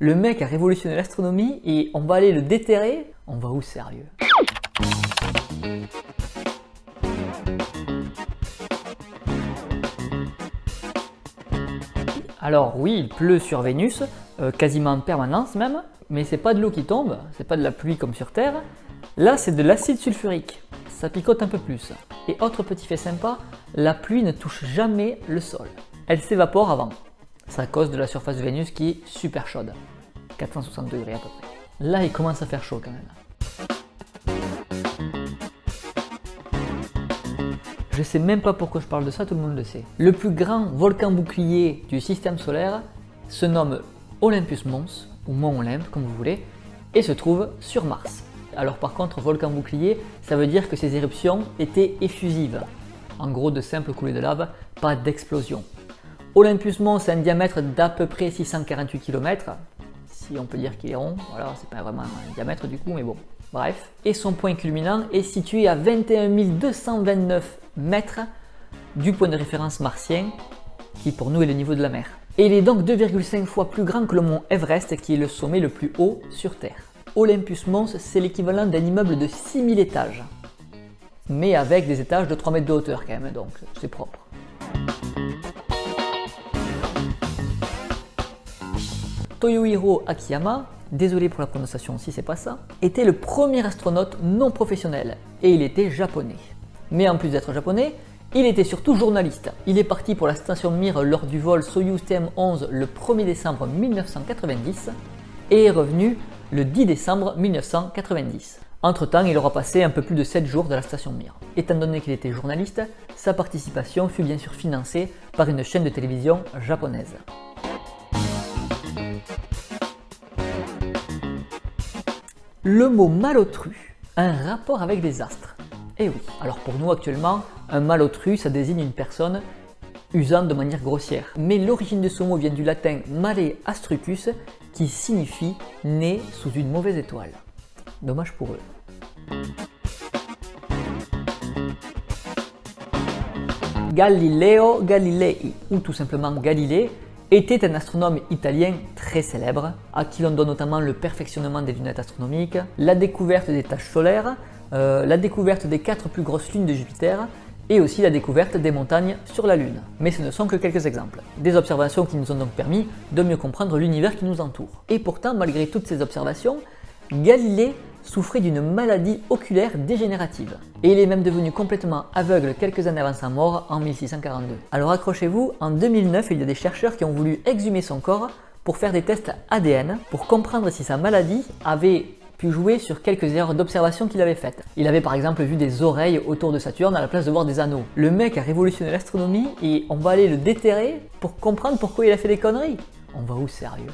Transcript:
Le mec a révolutionné l'astronomie et on va aller le déterrer On va où sérieux? Alors oui, il pleut sur Vénus, euh, quasiment en permanence même, mais c'est pas de l'eau qui tombe, c'est pas de la pluie comme sur Terre. Là, c'est de l'acide sulfurique, ça picote un peu plus. Et autre petit fait sympa, la pluie ne touche jamais le sol. Elle s'évapore avant. C'est à cause de la surface de Vénus qui est super chaude. 460 degrés à peu près. Là, il commence à faire chaud quand même. Je sais même pas pourquoi je parle de ça, tout le monde le sait. Le plus grand volcan bouclier du système solaire se nomme Olympus Mons, ou Mont Olympe, comme vous voulez, et se trouve sur Mars. Alors par contre, volcan bouclier, ça veut dire que ces éruptions étaient effusives. En gros, de simples coulées de lave, pas d'explosion. Olympus Mons a un diamètre d'à peu près 648 km, si on peut dire qu'il est rond, voilà, c'est pas vraiment un diamètre du coup, mais bon, bref. Et son point culminant est situé à 21 229 mètres du point de référence martien, qui pour nous est le niveau de la mer. Et il est donc 2,5 fois plus grand que le mont Everest, qui est le sommet le plus haut sur Terre. Olympus Mons, c'est l'équivalent d'un immeuble de 6000 étages, mais avec des étages de 3 mètres de hauteur quand même, donc c'est propre. Toyohiro Akiyama, désolé pour la prononciation si c'est pas ça, était le premier astronaute non professionnel et il était japonais. Mais en plus d'être japonais, il était surtout journaliste. Il est parti pour la station Mir lors du vol Soyuz TM-11 le 1er décembre 1990 et est revenu le 10 décembre 1990. Entre temps, il aura passé un peu plus de 7 jours de la station Mir. Étant donné qu'il était journaliste, sa participation fut bien sûr financée par une chaîne de télévision japonaise. Le mot malotru un rapport avec les astres. Eh oui, alors pour nous actuellement, un malotru ça désigne une personne usant de manière grossière. Mais l'origine de ce mot vient du latin male astrucus qui signifie né sous une mauvaise étoile. Dommage pour eux. Galileo Galilei, ou tout simplement Galilée, était un astronome italien très célèbre, à qui l'on doit notamment le perfectionnement des lunettes astronomiques, la découverte des taches solaires, euh, la découverte des quatre plus grosses lunes de Jupiter, et aussi la découverte des montagnes sur la Lune. Mais ce ne sont que quelques exemples. Des observations qui nous ont donc permis de mieux comprendre l'univers qui nous entoure. Et pourtant, malgré toutes ces observations, Galilée souffrait d'une maladie oculaire dégénérative. Et il est même devenu complètement aveugle quelques années avant sa mort en 1642. Alors accrochez-vous, en 2009, il y a des chercheurs qui ont voulu exhumer son corps pour faire des tests ADN pour comprendre si sa maladie avait pu jouer sur quelques erreurs d'observation qu'il avait faites. Il avait par exemple vu des oreilles autour de Saturne à la place de voir des anneaux. Le mec a révolutionné l'astronomie et on va aller le déterrer pour comprendre pourquoi il a fait des conneries. On va où sérieux?